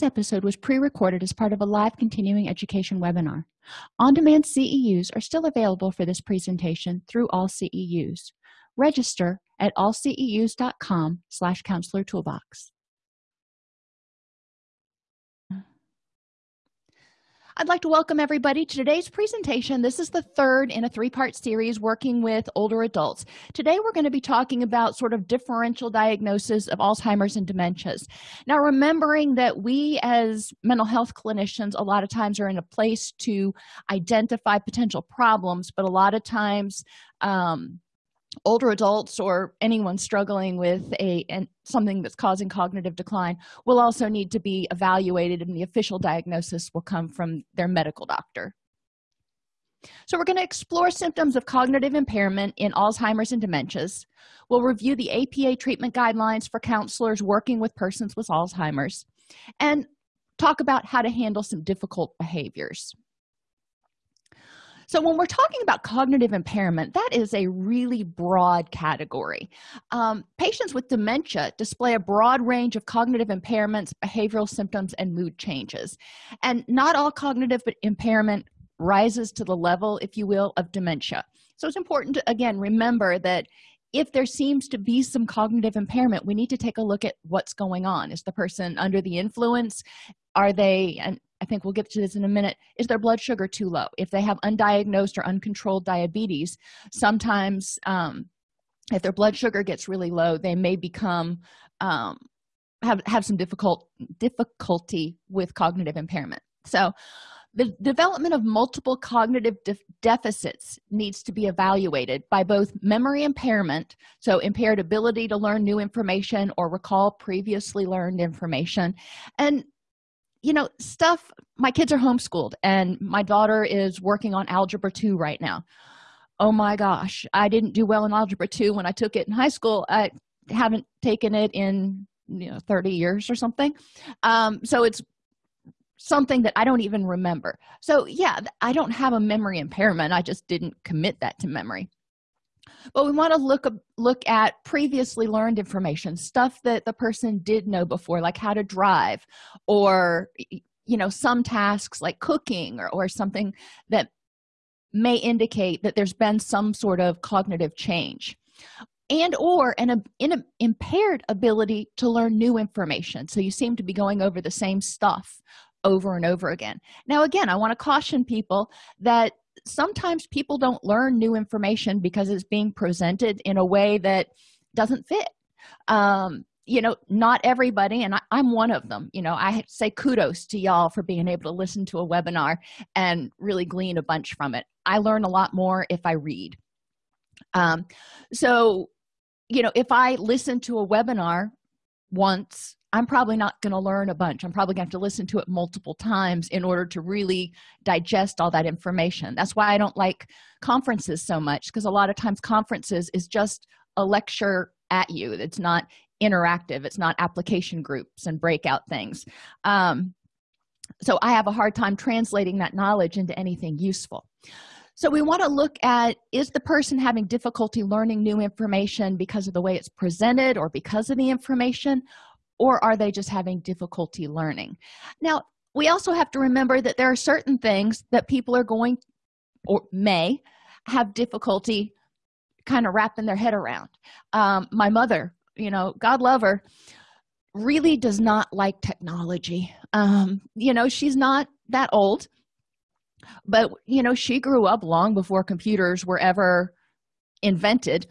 This episode was pre-recorded as part of a live continuing education webinar. On-demand CEUs are still available for this presentation through AllCEUs. Register at allceus.com slash counselor toolbox. I'd like to welcome everybody to today's presentation. This is the third in a three-part series working with older adults. Today we're going to be talking about sort of differential diagnosis of Alzheimer's and dementias. Now remembering that we as mental health clinicians a lot of times are in a place to identify potential problems, but a lot of times um, older adults or anyone struggling with a and something that's causing cognitive decline will also need to be evaluated and the official diagnosis will come from their medical doctor. So we're going to explore symptoms of cognitive impairment in alzheimer's and dementias. We'll review the apa treatment guidelines for counselors working with persons with alzheimer's and talk about how to handle some difficult behaviors so when we're talking about cognitive impairment that is a really broad category. Um, patients with dementia display a broad range of cognitive impairments behavioral symptoms and mood changes. And not all cognitive impairment rises to the level if you will of dementia. So it's important to again remember that if there seems to be some cognitive impairment we need to take a look at what's going on. Is the person under the influence? Are they and i think we'll get to this in a minute is their blood sugar too low? If they have undiagnosed or uncontrolled diabetes sometimes um, if their blood sugar gets really low they may become um, have have some difficult difficulty with cognitive impairment. So the development of multiple cognitive de deficits needs to be evaluated by both memory impairment so impaired ability to learn new information or recall previously learned information and you know stuff my kids are homeschooled and my daughter is working on algebra 2 right now. Oh my gosh i didn't do well in algebra 2 when i took it in high school. I haven't taken it in you know 30 years or something. Um, so it's something that i don't even remember. So yeah i don't have a memory impairment. I just didn't commit that to memory but we want to look look at previously learned information stuff that the person did know before like how to drive or you know some tasks like cooking or, or something that may indicate that there's been some sort of cognitive change. And or an, an impaired ability to learn new information. So you seem to be going over the same stuff over and over again. Now again i want to caution people that sometimes people don't learn new information because it's being presented in a way that doesn't fit. Um, you know not everybody and I, am one of them you know i say kudos to y'all for being able to listen to a webinar and really glean a bunch from it. I learn a lot more if i read. Um, so you know if i listen to a webinar once i'm probably not going to learn a bunch. I'm probably going to have to listen to it multiple times in order to really digest all that information. That's why i don't like conferences so much because a lot of times conferences is just a lecture at you. It's not interactive. It's not application groups and breakout things. Um, so i have a hard time translating that knowledge into anything useful. So we want to look at is the person having difficulty learning new information because of the way it's presented or because of the information or are they just having difficulty learning? Now we also have to remember that there are certain things that people are going or may have difficulty kind of wrapping their head around. Um, my mother you know god love her really does not like technology. Um, you know she's not that old but you know she grew up long before computers were ever invented.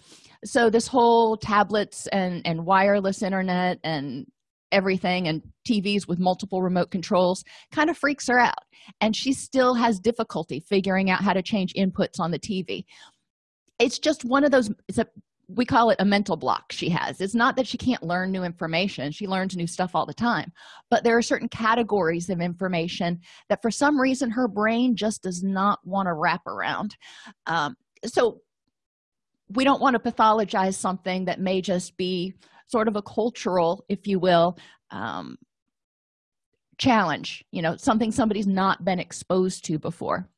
So this whole tablets and and wireless internet and everything and tvs with multiple remote controls kind of freaks her out. And she still has difficulty figuring out how to change inputs on the tv it's just one of those it's a we call it a mental block she has. It's not that she can't learn new information she learns new stuff all the time but there are certain categories of information that for some reason her brain just does not want to wrap around. Um, so we don't want to pathologize something that may just be sort of a cultural if you will um, challenge you know something somebody's not been exposed to before.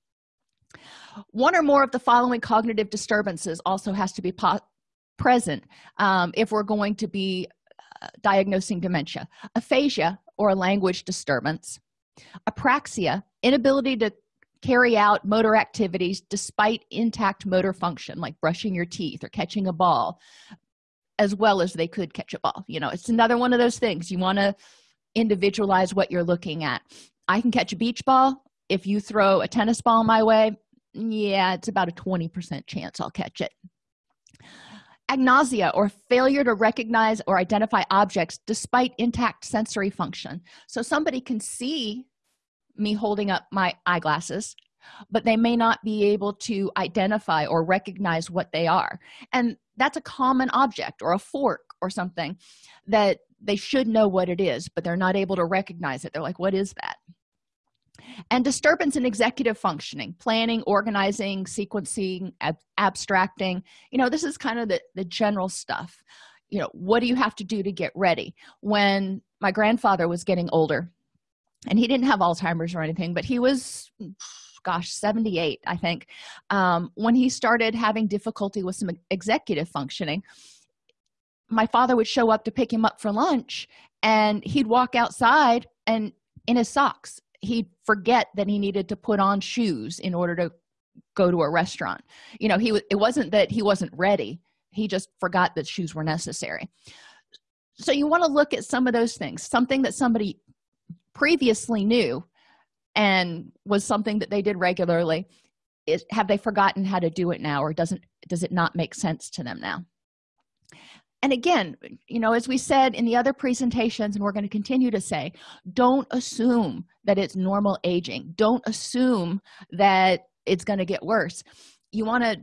One or more of the following cognitive disturbances also has to be present um, if we're going to be uh, diagnosing dementia. Aphasia or a language disturbance. Apraxia inability to carry out motor activities despite intact motor function like brushing your teeth or catching a ball as well as they could catch a ball. You know it's another one of those things. You want to individualize what you're looking at. I can catch a beach ball. If you throw a tennis ball my way yeah it's about a 20 percent chance i'll catch it. Agnosia or failure to recognize or identify objects despite intact sensory function. So somebody can see me holding up my eyeglasses but they may not be able to identify or recognize what they are. And that's a common object or a fork or something that they should know what it is but they're not able to recognize it. They're like what is that? And disturbance in executive functioning planning organizing sequencing ab abstracting you know this is kind of the, the general stuff. You know what do you have to do to get ready? When my grandfather was getting older and he didn't have alzheimer's or anything but he was gosh 78 i think um, when he started having difficulty with some executive functioning my father would show up to pick him up for lunch and he'd walk outside and in his socks he'd forget that he needed to put on shoes in order to go to a restaurant. You know he it wasn't that he wasn't ready he just forgot that shoes were necessary. So you want to look at some of those things something that somebody previously knew and was something that they did regularly is have they forgotten how to do it now or doesn't does it not make sense to them now? And again you know as we said in the other presentations and we're going to continue to say don't assume that it's normal aging. Don't assume that it's going to get worse. You want to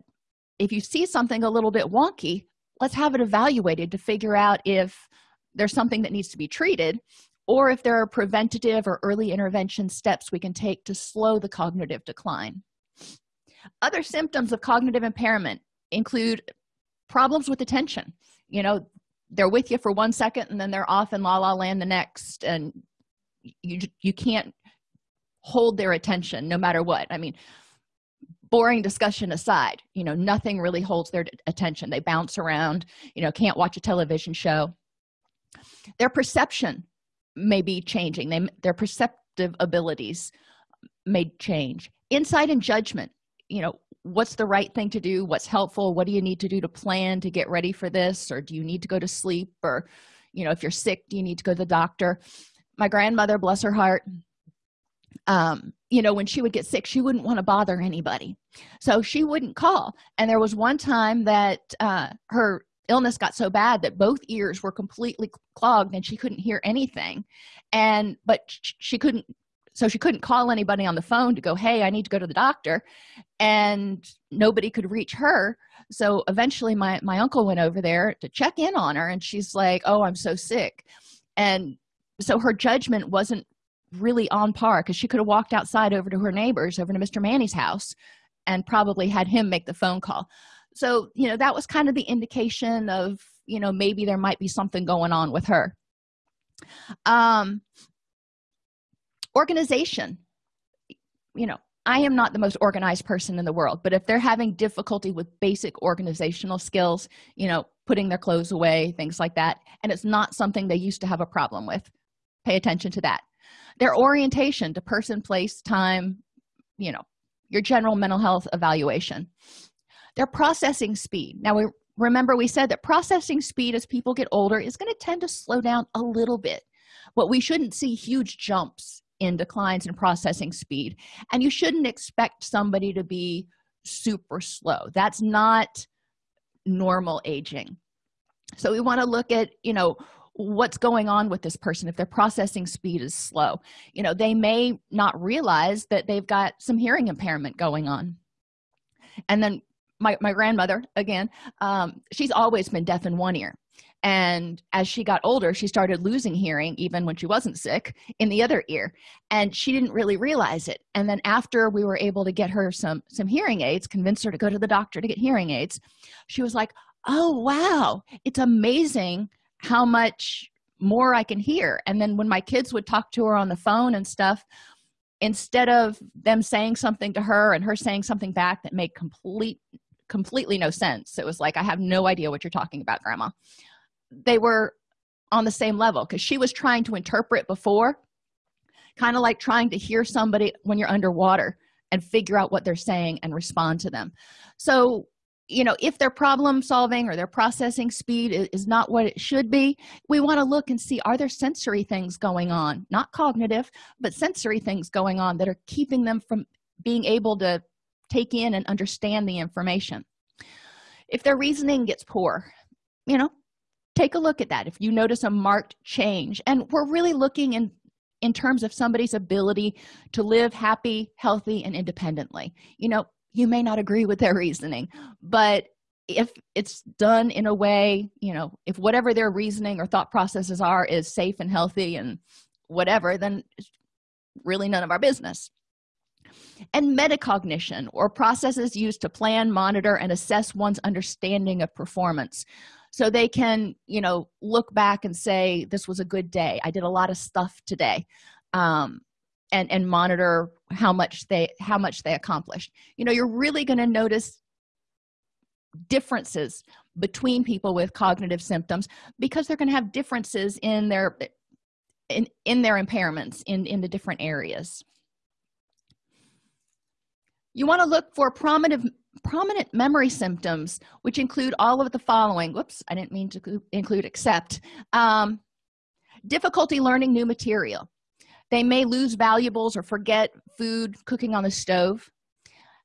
if you see something a little bit wonky let's have it evaluated to figure out if there's something that needs to be treated or if there are preventative or early intervention steps we can take to slow the cognitive decline. Other symptoms of cognitive impairment include problems with attention. You know they're with you for one second and then they're off in la la land the next and you you can't hold their attention no matter what. I mean boring discussion aside you know nothing really holds their attention. They bounce around you know can't watch a television show. Their perception may be changing. They their perceptive abilities may change. Insight and judgment. You know what's the right thing to do? What's helpful? What do you need to do to plan to get ready for this? Or do you need to go to sleep? Or you know if you're sick do you need to go to the doctor? My grandmother bless her heart um you know when she would get sick she wouldn't want to bother anybody. So she wouldn't call. And there was one time that uh her illness got so bad that both ears were completely clogged and she couldn't hear anything. And but she couldn't so she couldn't call anybody on the phone to go hey i need to go to the doctor. And nobody could reach her. So eventually my my uncle went over there to check in on her and she's like oh i'm so sick. And so her judgment wasn't really on par because she could have walked outside over to her neighbors over to mr manny's house and probably had him make the phone call so you know that was kind of the indication of you know maybe there might be something going on with her. Um organization. You know i am not the most organized person in the world but if they're having difficulty with basic organizational skills you know putting their clothes away things like that and it's not something they used to have a problem with pay attention to that. Their orientation to person place time you know your general mental health evaluation their processing speed. Now we remember we said that processing speed as people get older is going to tend to slow down a little bit but we shouldn't see huge jumps in declines in processing speed and you shouldn't expect somebody to be super slow. That's not normal aging. So we want to look at you know what's going on with this person if their processing speed is slow. You know they may not realize that they've got some hearing impairment going on. And then my, my grandmother again um, she's always been deaf in one ear. And as she got older she started losing hearing even when she wasn't sick in the other ear. And she didn't really realize it. And then after we were able to get her some some hearing aids convince her to go to the doctor to get hearing aids she was like oh wow. It's amazing how much more i can hear. And then when my kids would talk to her on the phone and stuff instead of them saying something to her and her saying something back that made complete completely no sense. It was like i have no idea what you're talking about grandma. They were on the same level because she was trying to interpret before kind of like trying to hear somebody when you're underwater and figure out what they're saying and respond to them. So you know if their problem solving or their processing speed is not what it should be we want to look and see are there sensory things going on? Not cognitive but sensory things going on that are keeping them from being able to take in and understand the information. If their reasoning gets poor you know take a look at that. If you notice a marked change and we're really looking in in terms of somebody's ability to live happy healthy and independently. You know you may not agree with their reasoning but if it's done in a way you know if whatever their reasoning or thought processes are is safe and healthy and whatever then really none of our business and metacognition or processes used to plan monitor and assess one's understanding of performance. So they can you know look back and say this was a good day. I did a lot of stuff today um, and and monitor how much they how much they accomplished. You know you're really going to notice differences between people with cognitive symptoms because they're going to have differences in their in in their impairments in in the different areas you want to look for prominent prominent memory symptoms which include all of the following. Whoops i didn't mean to include except um, difficulty learning new material. They may lose valuables or forget food cooking on the stove.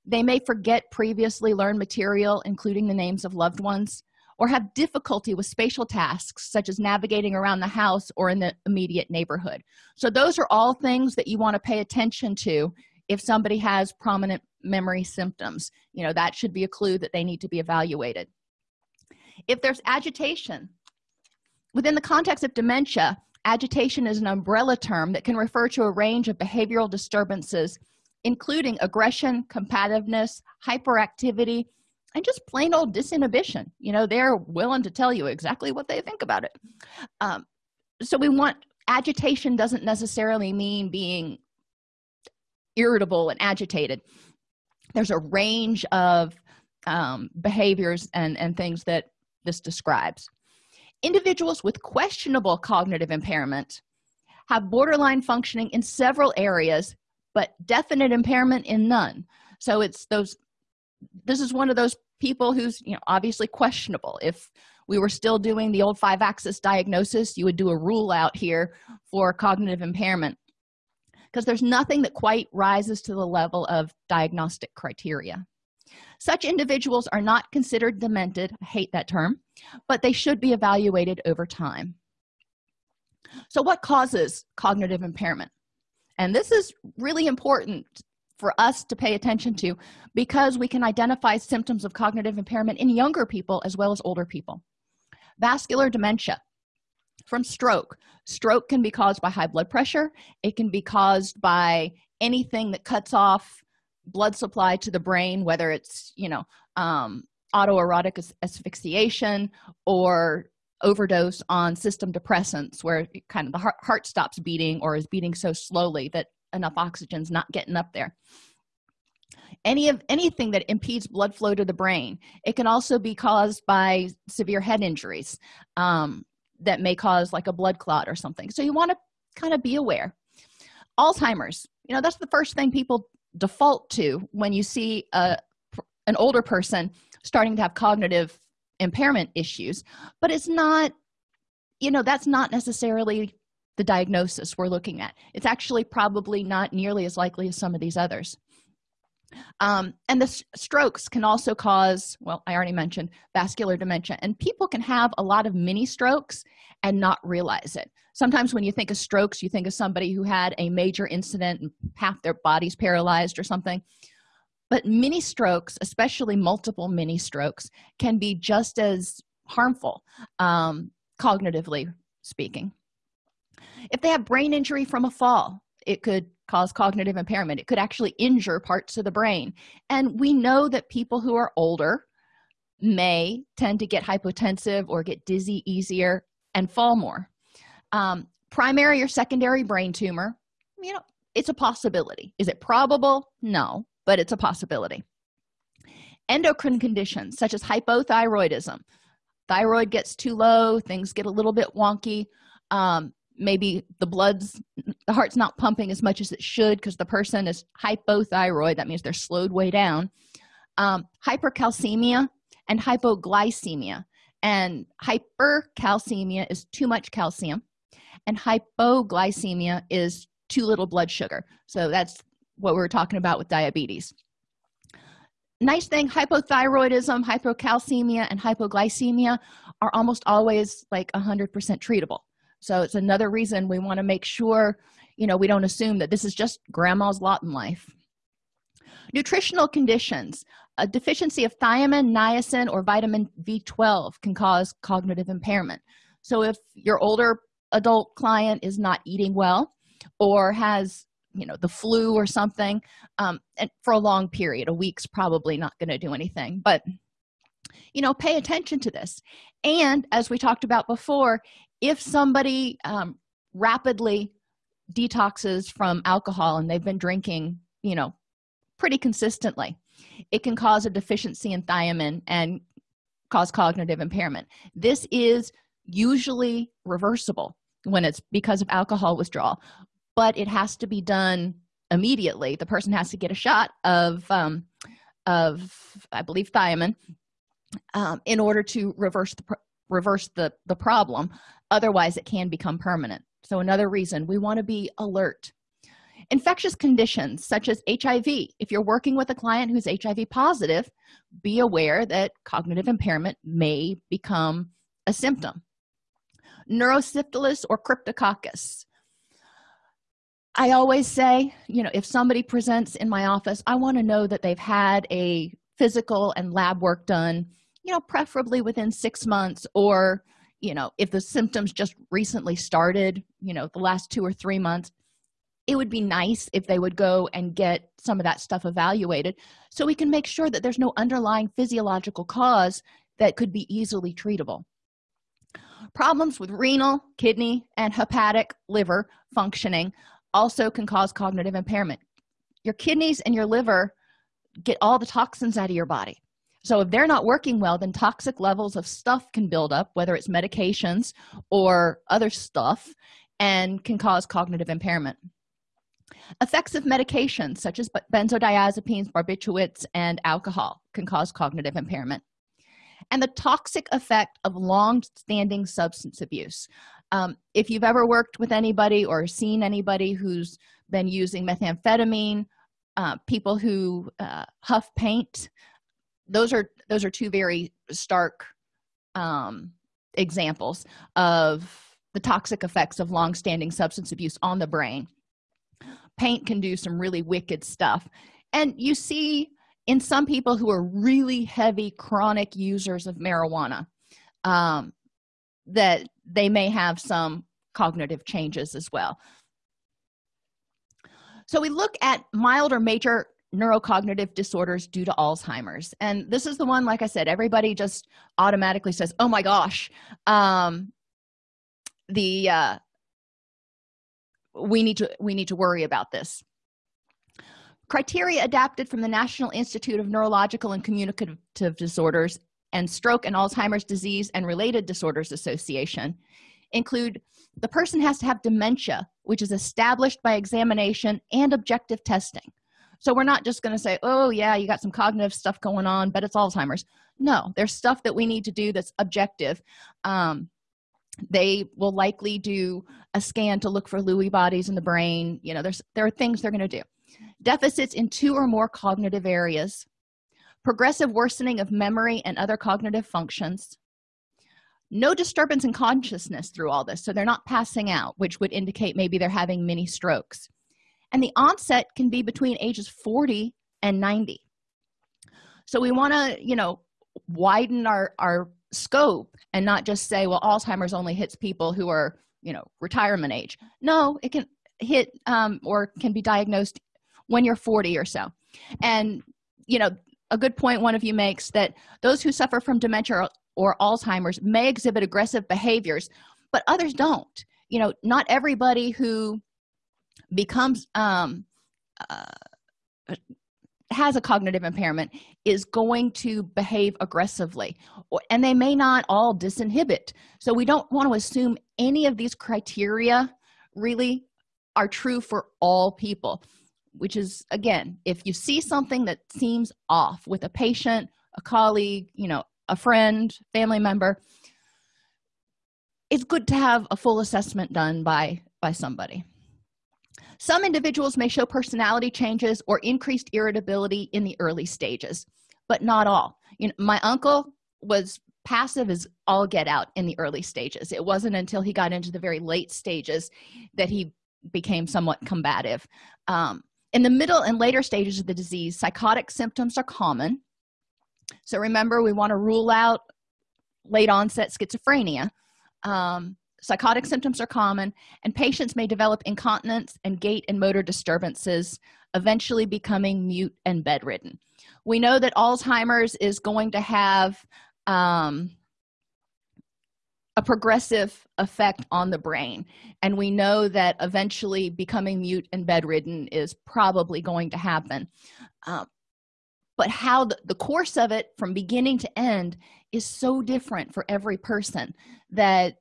They may forget previously learned material including the names of loved ones or have difficulty with spatial tasks such as navigating around the house or in the immediate neighborhood. So those are all things that you want to pay attention to if somebody has prominent memory symptoms. You know that should be a clue that they need to be evaluated. If there's agitation within the context of dementia agitation is an umbrella term that can refer to a range of behavioral disturbances including aggression combativeness hyperactivity and just plain old disinhibition. You know they're willing to tell you exactly what they think about it. Um, so we want agitation doesn't necessarily mean being irritable and agitated there's a range of um, behaviors and and things that this describes. Individuals with questionable cognitive impairment have borderline functioning in several areas but definite impairment in none. So it's those this is one of those people who's you know obviously questionable. If we were still doing the old five axis diagnosis you would do a rule out here for cognitive impairment because there's nothing that quite rises to the level of diagnostic criteria. Such individuals are not considered demented i hate that term but they should be evaluated over time. So what causes cognitive impairment? And this is really important for us to pay attention to because we can identify symptoms of cognitive impairment in younger people as well as older people. Vascular dementia from stroke. Stroke can be caused by high blood pressure. It can be caused by anything that cuts off blood supply to the brain whether it's you know um, autoerotic asphyxiation or overdose on system depressants where kind of the heart, heart stops beating or is beating so slowly that enough oxygen's not getting up there. Any of anything that impedes blood flow to the brain. It can also be caused by severe head injuries. Um, that may cause like a blood clot or something. So you want to kind of be aware. Alzheimer's you know that's the first thing people default to when you see a an older person starting to have cognitive impairment issues but it's not you know that's not necessarily the diagnosis we're looking at. It's actually probably not nearly as likely as some of these others um, and the strokes can also cause well i already mentioned vascular dementia and people can have a lot of mini strokes and not realize it. Sometimes when you think of strokes you think of somebody who had a major incident and half their body's paralyzed or something. But mini strokes especially multiple mini strokes can be just as harmful um, cognitively speaking. If they have brain injury from a fall it could cause cognitive impairment. It could actually injure parts of the brain. And we know that people who are older may tend to get hypotensive or get dizzy easier and fall more. Um, primary or secondary brain tumor you know it's a possibility. Is it probable? No but it's a possibility. Endocrine conditions such as hypothyroidism. Thyroid gets too low things get a little bit wonky. Um, maybe the blood's the heart's not pumping as much as it should because the person is hypothyroid. That means they're slowed way down. Um, hypercalcemia and hypoglycemia. And hypercalcemia is too much calcium and hypoglycemia is too little blood sugar. So that's what we are talking about with diabetes. Nice thing hypothyroidism hypocalcemia and hypoglycemia are almost always like 100 percent treatable so it's another reason we want to make sure you know we don't assume that this is just grandma's lot in life. Nutritional conditions. A deficiency of thiamine niacin or vitamin b12 can cause cognitive impairment. So if your older adult client is not eating well or has you know the flu or something um, and for a long period a week's probably not going to do anything. But you know pay attention to this. And as we talked about before if somebody um, rapidly detoxes from alcohol and they've been drinking you know pretty consistently it can cause a deficiency in thiamine and cause cognitive impairment. This is usually reversible when it's because of alcohol withdrawal but it has to be done immediately. The person has to get a shot of um, of i believe thiamine um, in order to reverse the reverse the the problem otherwise it can become permanent. So another reason we want to be alert. Infectious conditions such as hiv if you're working with a client who's hiv positive be aware that cognitive impairment may become a symptom. Neurosyphilis or cryptococcus. I always say you know if somebody presents in my office i want to know that they've had a physical and lab work done you know preferably within six months or you know if the symptoms just recently started you know the last two or three months it would be nice if they would go and get some of that stuff evaluated so we can make sure that there's no underlying physiological cause that could be easily treatable. Problems with renal kidney and hepatic liver functioning also can cause cognitive impairment. Your kidneys and your liver get all the toxins out of your body so if they're not working well then toxic levels of stuff can build up whether it's medications or other stuff and can cause cognitive impairment. Effects of medications such as benzodiazepines barbiturates and alcohol can cause cognitive impairment. And the toxic effect of long-standing substance abuse. Um, if you've ever worked with anybody or seen anybody who's been using methamphetamine uh, people who uh, huff paint those are those are two very stark um, examples of the toxic effects of long-standing substance abuse on the brain. Paint can do some really wicked stuff. And you see in some people who are really heavy chronic users of marijuana um, that they may have some cognitive changes as well. So we look at mild or major neurocognitive disorders due to alzheimer's. And this is the one like i said everybody just automatically says oh my gosh. Um the uh we need to we need to worry about this. Criteria adapted from the national institute of neurological and communicative disorders and stroke and alzheimer's disease and related disorders association include the person has to have dementia which is established by examination and objective testing so we're not just going to say oh yeah you got some cognitive stuff going on but it's alzheimer's. No there's stuff that we need to do that's objective. Um, they will likely do a scan to look for lewy bodies in the brain. You know there's there are things they're going to do. Deficits in two or more cognitive areas progressive worsening of memory and other cognitive functions no disturbance in consciousness through all this so they're not passing out which would indicate maybe they're having mini strokes and the onset can be between ages 40 and 90 so we want to you know widen our our scope and not just say well alzheimer's only hits people who are you know retirement age. No it can hit um, or can be diagnosed when you're 40 or so. And you know a good point one of you makes that those who suffer from dementia or, or alzheimer's may exhibit aggressive behaviors but others don't. You know not everybody who becomes um, uh, has a cognitive impairment is going to behave aggressively. And they may not all disinhibit. So we don't want to assume any of these criteria really are true for all people which is again if you see something that seems off with a patient a colleague you know a friend family member it's good to have a full assessment done by by somebody some individuals may show personality changes or increased irritability in the early stages but not all. You know my uncle was passive as all get out in the early stages. It wasn't until he got into the very late stages that he became somewhat combative. Um, in the middle and later stages of the disease psychotic symptoms are common. So remember we want to rule out late onset schizophrenia. Um, psychotic symptoms are common and patients may develop incontinence and gait and motor disturbances eventually becoming mute and bedridden. We know that alzheimer's is going to have um, a progressive effect on the brain and we know that eventually becoming mute and bedridden is probably going to happen. Um, but how the, the course of it from beginning to end is so different for every person that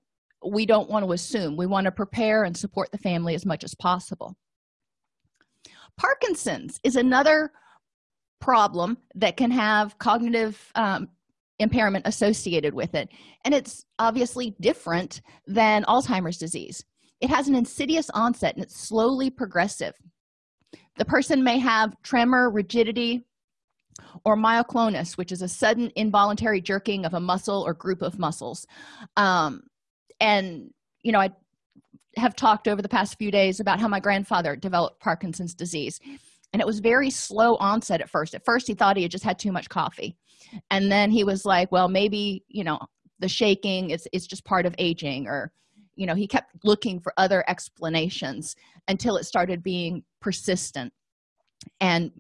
we don't want to assume. We want to prepare and support the family as much as possible. Parkinson's is another problem that can have cognitive um, impairment associated with it and it's obviously different than alzheimer's disease. It has an insidious onset and it's slowly progressive. The person may have tremor rigidity or myoclonus which is a sudden involuntary jerking of a muscle or group of muscles. Um, and you know i have talked over the past few days about how my grandfather developed parkinson's disease. And it was very slow onset at first. At first he thought he had just had too much coffee. And then he was like well maybe you know the shaking is it's just part of aging or you know he kept looking for other explanations until it started being persistent and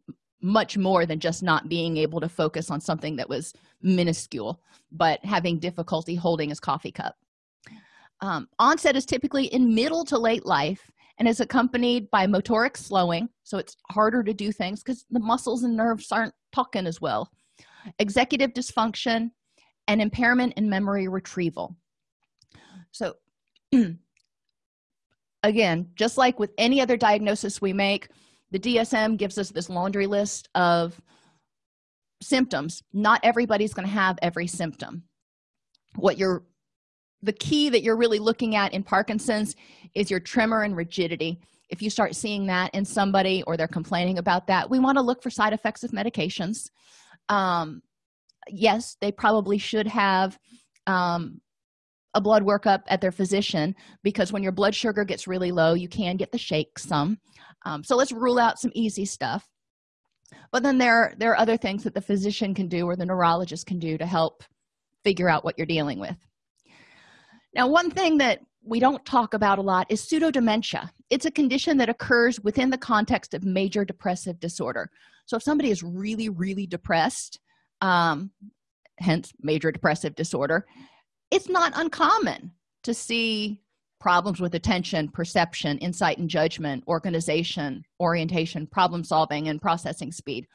much more than just not being able to focus on something that was minuscule but having difficulty holding his coffee cup um, onset is typically in middle to late life and is accompanied by motoric slowing so it's harder to do things because the muscles and nerves aren't talking as well. Executive dysfunction and impairment in memory retrieval. So again just like with any other diagnosis we make the dsm gives us this laundry list of symptoms. Not everybody's going to have every symptom. What you're the key that you're really looking at in parkinson's is your tremor and rigidity. If you start seeing that in somebody or they're complaining about that we want to look for side effects of medications. Um, yes they probably should have um, a blood workup at their physician because when your blood sugar gets really low you can get the shakes some. Um, so let's rule out some easy stuff. But then there there are other things that the physician can do or the neurologist can do to help figure out what you're dealing with now one thing that we don't talk about a lot is pseudodementia. It's a condition that occurs within the context of major depressive disorder. So if somebody is really really depressed um, hence major depressive disorder it's not uncommon to see problems with attention perception insight and judgment organization orientation problem solving and processing speed.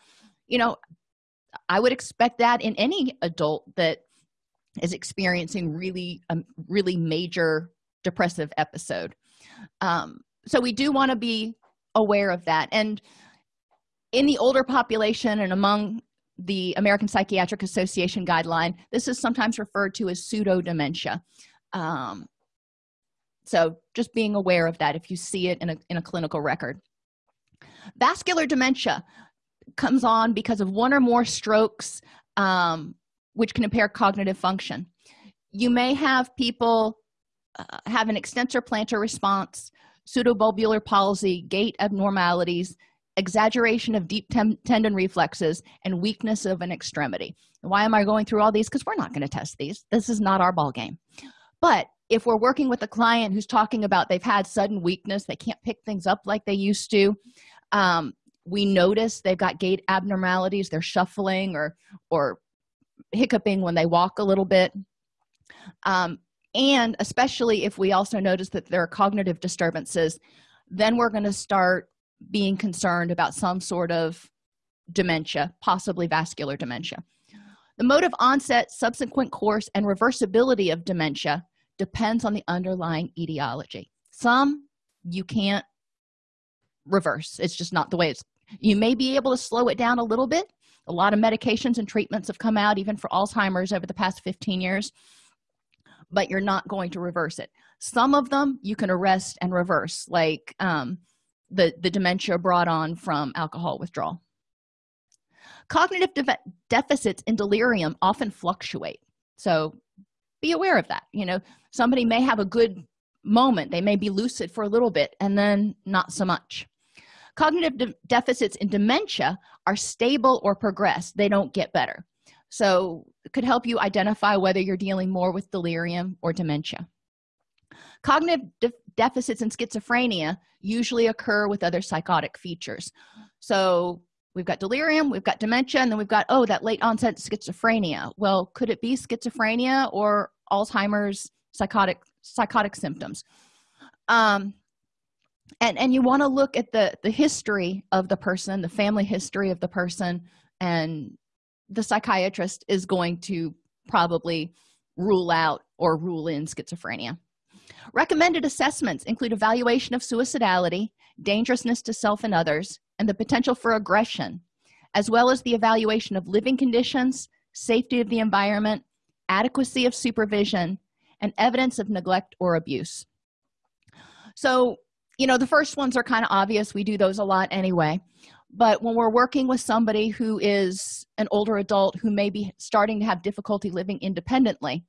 You know i would expect that in any adult that is experiencing really a um, really major depressive episode. Um, so we do want to be aware of that. And in the older population and among the american psychiatric association guideline this is sometimes referred to as pseudo dementia um, so just being aware of that if you see it in a, in a clinical record. Vascular dementia comes on because of one or more strokes um, which can impair cognitive function. You may have people uh, have an extensor plantar response pseudobulbar palsy gait abnormalities exaggeration of deep tendon reflexes and weakness of an extremity. Why am i going through all these? Because we're not going to test these. This is not our ball game but if we're working with a client who's talking about they've had sudden weakness they can't pick things up like they used to um, we notice they've got gait abnormalities they're shuffling or or hiccuping when they walk a little bit. Um, and especially if we also notice that there are cognitive disturbances then we're going to start being concerned about some sort of dementia possibly vascular dementia. The mode of onset subsequent course and reversibility of dementia depends on the underlying etiology. Some you can't reverse. It's just not the way it's you may be able to slow it down a little bit a lot of medications and treatments have come out even for alzheimer's over the past 15 years but you're not going to reverse it. Some of them you can arrest and reverse like um, the the dementia brought on from alcohol withdrawal. Cognitive de deficits in delirium often fluctuate so be aware of that you know. Somebody may have a good moment they may be lucid for a little bit and then not so much. Cognitive de deficits in dementia are stable or progress they don't get better. So could help you identify whether you're dealing more with delirium or dementia. Cognitive de deficits in schizophrenia usually occur with other psychotic features. So we've got delirium we've got dementia and then we've got oh that late onset schizophrenia. Well could it be schizophrenia or alzheimer's psychotic psychotic symptoms? Um and and you want to look at the the history of the person the family history of the person and the psychiatrist is going to probably rule out or rule in schizophrenia. Recommended assessments include evaluation of suicidality dangerousness to self and others and the potential for aggression as well as the evaluation of living conditions safety of the environment adequacy of supervision and evidence of neglect or abuse. So you know the first ones are kind of obvious. We do those a lot anyway. But when we're working with somebody who is an older adult who may be starting to have difficulty living independently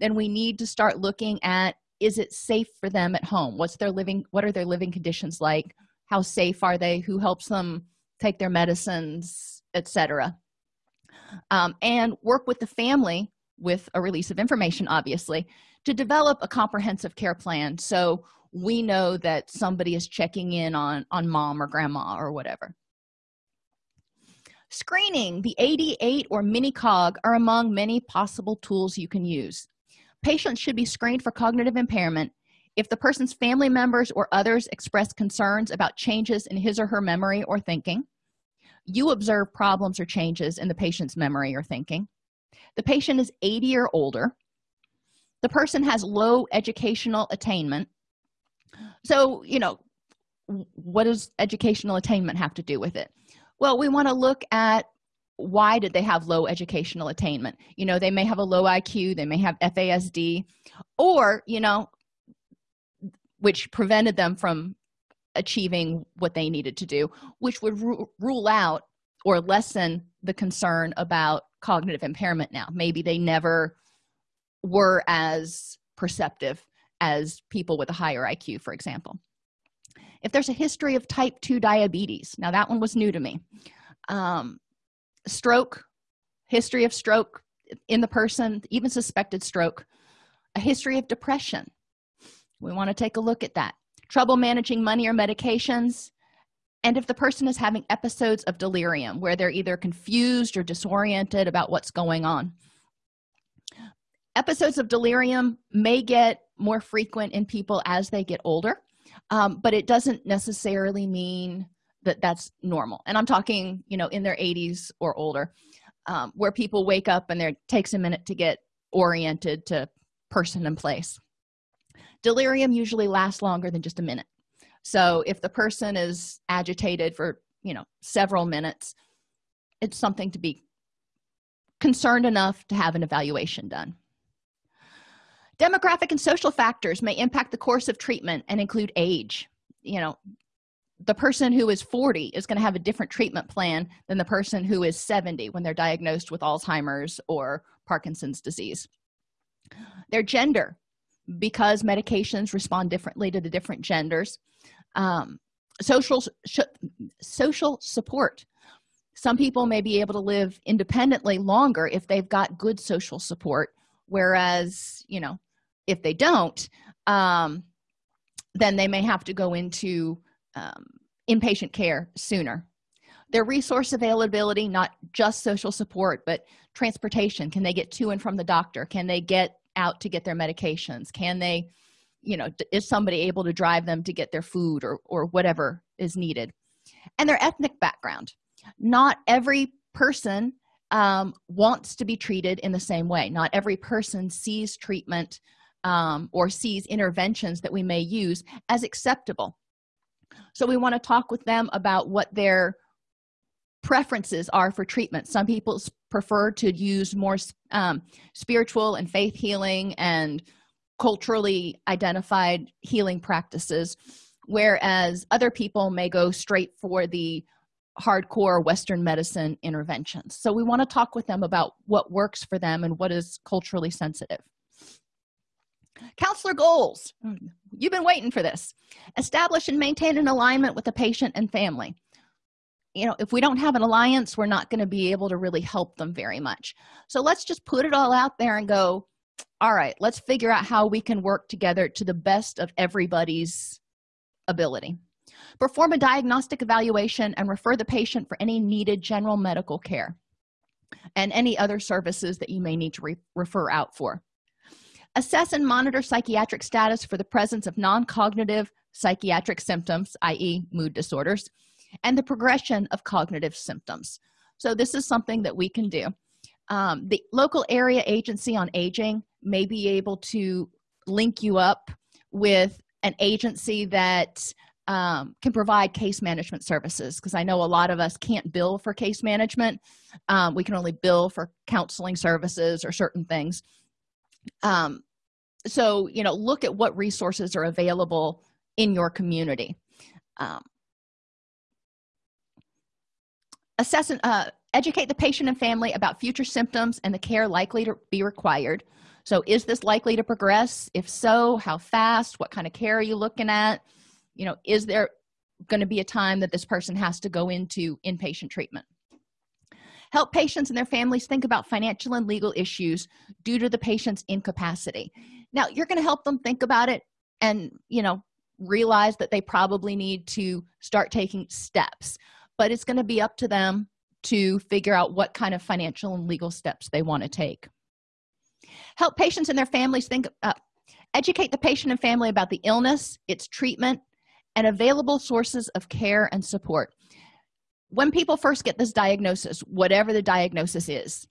then we need to start looking at is it safe for them at home? What's their living what are their living conditions like? How safe are they? Who helps them take their medicines etc um, and work with the family with a release of information obviously to develop a comprehensive care plan. So we know that somebody is checking in on on mom or grandma or whatever. Screening the AD8 or mini cog are among many possible tools you can use. Patients should be screened for cognitive impairment. If the person's family members or others express concerns about changes in his or her memory or thinking you observe problems or changes in the patient's memory or thinking. The patient is 80 or older. The person has low educational attainment so you know what does educational attainment have to do with it? Well we want to look at why did they have low educational attainment? You know they may have a low iq they may have fasd or you know which prevented them from achieving what they needed to do which would ru rule out or lessen the concern about cognitive impairment now. Maybe they never were as perceptive as people with a higher iq for example. If there's a history of type 2 diabetes now that one was new to me um, stroke history of stroke in the person even suspected stroke a history of depression. We want to take a look at that. Trouble managing money or medications and if the person is having episodes of delirium where they're either confused or disoriented about what's going on episodes of delirium may get more frequent in people as they get older um, but it doesn't necessarily mean that that's normal. And i'm talking you know in their 80s or older um, where people wake up and there takes a minute to get oriented to person and place. Delirium usually lasts longer than just a minute. So if the person is agitated for you know several minutes it's something to be concerned enough to have an evaluation done demographic and social factors may impact the course of treatment and include age. You know the person who is 40 is going to have a different treatment plan than the person who is 70 when they're diagnosed with alzheimer's or parkinson's disease. Their gender because medications respond differently to the different genders. Um, social social support. Some people may be able to live independently longer if they've got good social support whereas you know if they don't um, then they may have to go into um, inpatient care sooner. Their resource availability not just social support but transportation. Can they get to and from the doctor? Can they get out to get their medications? Can they you know is somebody able to drive them to get their food or or whatever is needed? And their ethnic background. Not every person um, wants to be treated in the same way. Not every person sees treatment um, or sees interventions that we may use as acceptable. So we want to talk with them about what their preferences are for treatment. Some people prefer to use more um, spiritual and faith healing and culturally identified healing practices whereas other people may go straight for the hardcore western medicine interventions. So we want to talk with them about what works for them and what is culturally sensitive counselor goals you've been waiting for this. Establish and maintain an alignment with the patient and family. You know if we don't have an alliance we're not going to be able to really help them very much. So let's just put it all out there and go all right let's figure out how we can work together to the best of everybody's ability. Perform a diagnostic evaluation and refer the patient for any needed general medical care and any other services that you may need to re refer out for assess and monitor psychiatric status for the presence of non-cognitive psychiatric symptoms i.e mood disorders and the progression of cognitive symptoms. So this is something that we can do. Um, the local area agency on aging may be able to link you up with an agency that um, can provide case management services because i know a lot of us can't bill for case management. Um, we can only bill for counseling services or certain things um, so you know look at what resources are available in your community. Um, assess and uh, educate the patient and family about future symptoms and the care likely to be required. So is this likely to progress? If so how fast? What kind of care are you looking at? You know is there going to be a time that this person has to go into inpatient treatment help patients and their families think about financial and legal issues due to the patient's incapacity. Now you're going to help them think about it and you know realize that they probably need to start taking steps but it's going to be up to them to figure out what kind of financial and legal steps they want to take. Help patients and their families think uh, educate the patient and family about the illness its treatment and available sources of care and support when people first get this diagnosis whatever the diagnosis is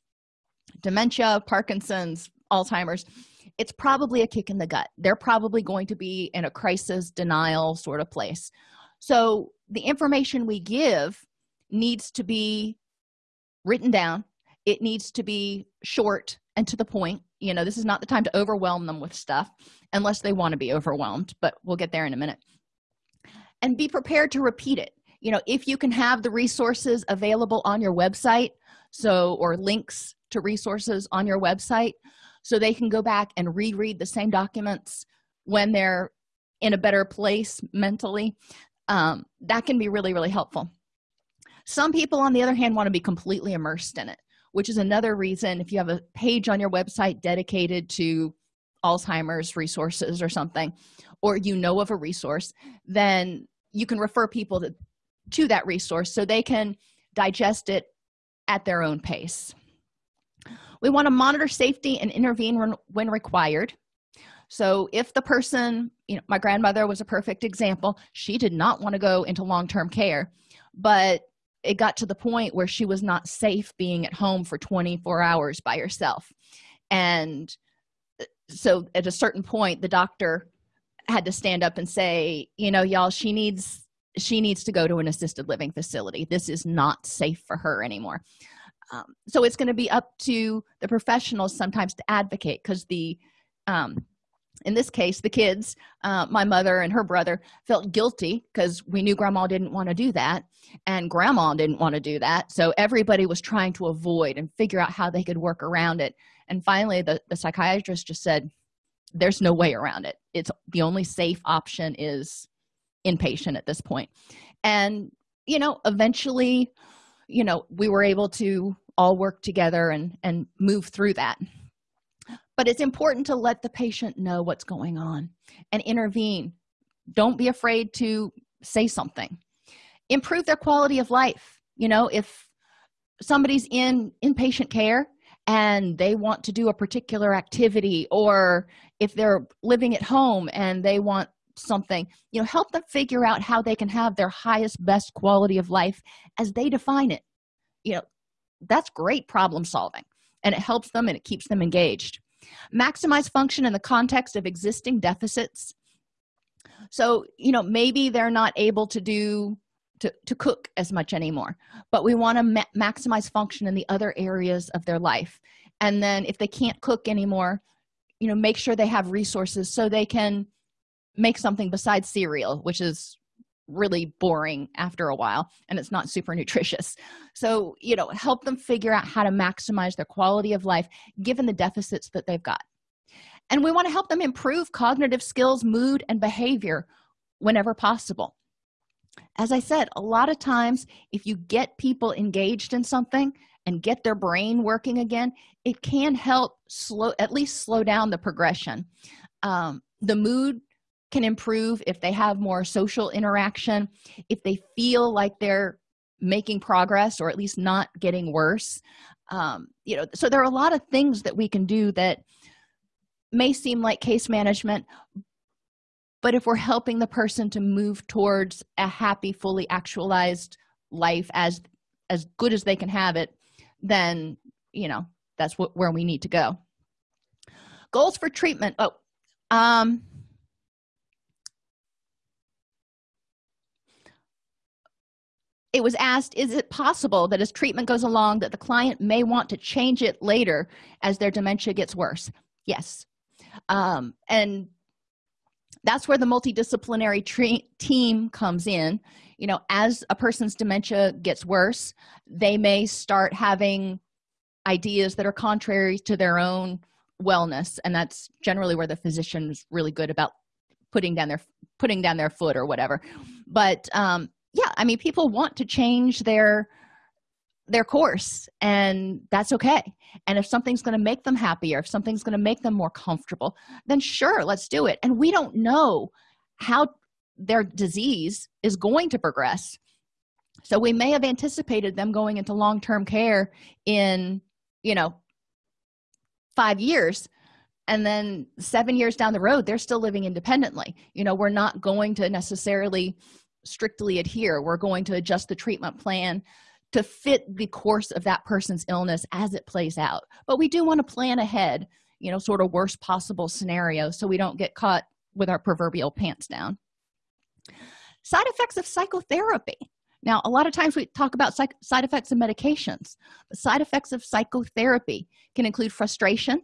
dementia parkinson's alzheimer's it's probably a kick in the gut. They're probably going to be in a crisis denial sort of place. So the information we give needs to be written down. It needs to be short and to the point. You know this is not the time to overwhelm them with stuff unless they want to be overwhelmed but we'll get there in a minute. And be prepared to repeat it you know if you can have the resources available on your website so or links to resources on your website so they can go back and reread the same documents when they're in a better place mentally um, that can be really really helpful. Some people on the other hand want to be completely immersed in it which is another reason if you have a page on your website dedicated to alzheimer's resources or something or you know of a resource then you can refer people to, to that resource so they can digest it at their own pace. We want to monitor safety and intervene when, when required. So if the person you know my grandmother was a perfect example. She did not want to go into long-term care but it got to the point where she was not safe being at home for 24 hours by herself. And uh, so at a certain point the doctor had to stand up and say you know y'all she needs she needs to go to an assisted living facility. This is not safe for her anymore. Um, so it's going to be up to the professionals sometimes to advocate because the um, in this case the kids uh, my mother and her brother felt guilty because we knew grandma didn't want to do that and grandma didn't want to do that. So everybody was trying to avoid and figure out how they could work around it. And finally the, the psychiatrist just said there's no way around it. It's the only safe option is inpatient at this point. And you know eventually you know we were able to all work together and and move through that. But it's important to let the patient know what's going on and intervene. Don't be afraid to say something. Improve their quality of life. You know if somebody's in inpatient care and they want to do a particular activity or if they're living at home and they want something you know help them figure out how they can have their highest best quality of life as they define it. You know that's great problem solving and it helps them and it keeps them engaged. Maximize function in the context of existing deficits. So you know maybe they're not able to do to, to cook as much anymore but we want to ma maximize function in the other areas of their life. And then if they can't cook anymore you know make sure they have resources so they can make something besides cereal which is really boring after a while and it's not super nutritious. So you know help them figure out how to maximize their quality of life given the deficits that they've got. And we want to help them improve cognitive skills mood and behavior whenever possible. As i said a lot of times if you get people engaged in something and get their brain working again it can help slow at least slow down the progression. Um, the mood can improve if they have more social interaction if they feel like they're making progress or at least not getting worse. Um, you know so there are a lot of things that we can do that may seem like case management but if we're helping the person to move towards a happy fully actualized life as as good as they can have it then you know that's what where we need to go. Goals for treatment. Oh um it was asked is it possible that as treatment goes along that the client may want to change it later as their dementia gets worse? Yes. Um, and that's where the multidisciplinary team comes in. You know as a person's dementia gets worse they may start having ideas that are contrary to their own wellness and that's generally where the physician is really good about putting down their putting down their foot or whatever. But um yeah i mean people want to change their their course and that's okay. And if something's going to make them happier if something's going to make them more comfortable then sure let's do it. And we don't know how their disease is going to progress. So we may have anticipated them going into long-term care in you know five years and then seven years down the road they're still living independently. You know we're not going to necessarily strictly adhere. We're going to adjust the treatment plan to fit the course of that person's illness as it plays out. But we do want to plan ahead you know sort of worst possible scenario so we don't get caught with our proverbial pants down. Side effects of psychotherapy. Now a lot of times we talk about side effects of medications but side effects of psychotherapy can include frustration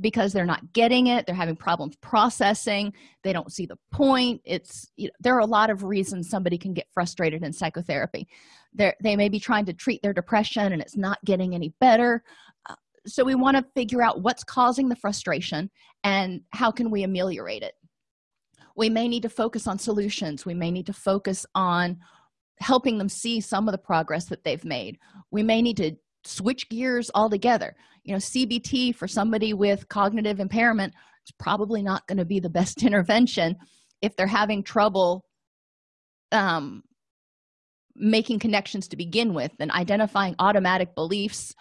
because they're not getting it they're having problems processing they don't see the point it's you know, there are a lot of reasons somebody can get frustrated in psychotherapy. They they may be trying to treat their depression and it's not getting any better. Uh, so we want to figure out what's causing the frustration and how can we ameliorate it. We may need to focus on solutions. We may need to focus on helping them see some of the progress that they've made. We may need to switch gears altogether. You know cbt for somebody with cognitive impairment is probably not going to be the best intervention if they're having trouble um, making connections to begin with and identifying automatic beliefs.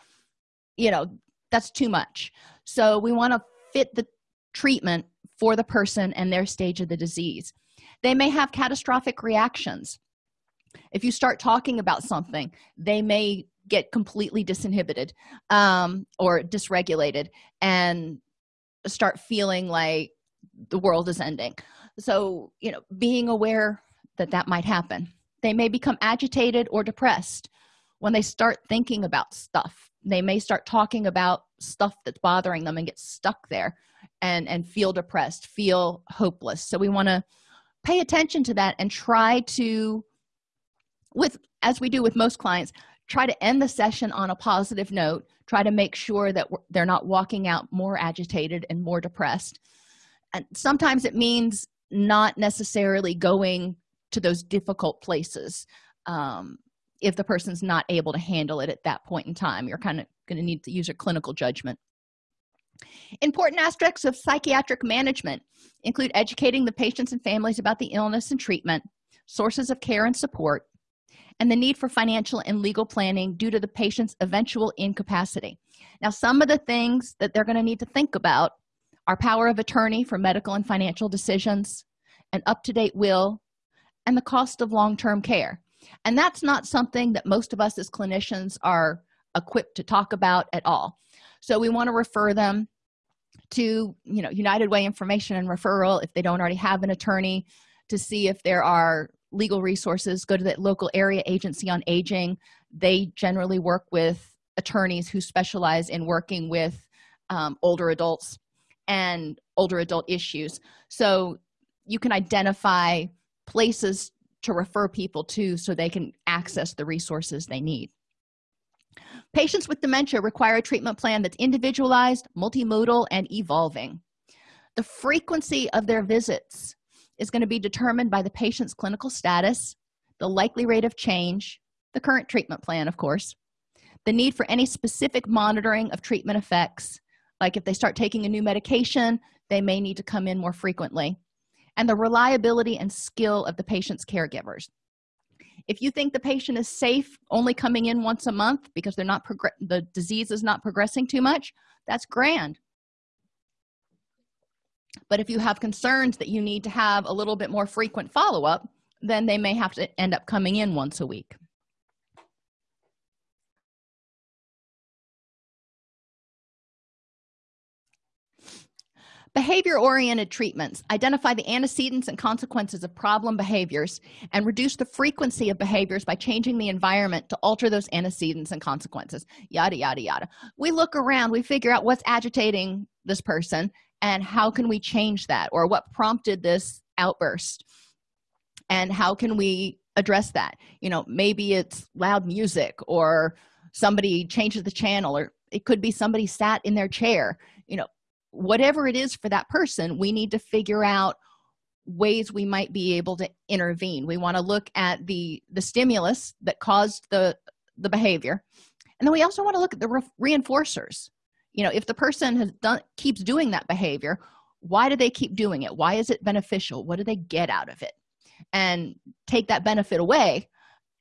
You know that's too much. So we want to fit the treatment for the person and their stage of the disease. They may have catastrophic reactions. If you start talking about something they may get completely disinhibited um, or dysregulated and start feeling like the world is ending. So you know being aware that that might happen. They may become agitated or depressed when they start thinking about stuff. They may start talking about stuff that's bothering them and get stuck there and and feel depressed feel hopeless. So we want to pay attention to that and try to with as we do with most clients try to end the session on a positive note try to make sure that they're not walking out more agitated and more depressed. And sometimes it means not necessarily going to those difficult places um, if the person's not able to handle it at that point in time. You're kind of going to need to use your clinical judgment. Important aspects of psychiatric management include educating the patients and families about the illness and treatment sources of care and support and the need for financial and legal planning due to the patient's eventual incapacity. Now some of the things that they're going to need to think about are power of attorney for medical and financial decisions an up-to-date will and the cost of long-term care. And that's not something that most of us as clinicians are equipped to talk about at all. So we want to refer them to you know united way information and referral if they don't already have an attorney to see if there are legal resources go to the local area agency on aging. They generally work with attorneys who specialize in working with um, older adults and older adult issues. So you can identify places to refer people to so they can access the resources they need. Patients with dementia require a treatment plan that's individualized multimodal and evolving. The frequency of their visits is going to be determined by the patient's clinical status the likely rate of change the current treatment plan of course the need for any specific monitoring of treatment effects like if they start taking a new medication they may need to come in more frequently and the reliability and skill of the patient's caregivers. If you think the patient is safe only coming in once a month because they're not the disease is not progressing too much that's grand but if you have concerns that you need to have a little bit more frequent follow-up then they may have to end up coming in once a week. Behavior-oriented treatments identify the antecedents and consequences of problem behaviors and reduce the frequency of behaviors by changing the environment to alter those antecedents and consequences. Yada yada yada. We look around we figure out what's agitating this person and how can we change that? Or what prompted this outburst? And how can we address that? You know maybe it's loud music or somebody changes the channel or it could be somebody sat in their chair. You know whatever it is for that person we need to figure out ways we might be able to intervene. We want to look at the the stimulus that caused the the behavior and then we also want to look at the re reinforcers you know if the person has done keeps doing that behavior why do they keep doing it? Why is it beneficial? What do they get out of it? And take that benefit away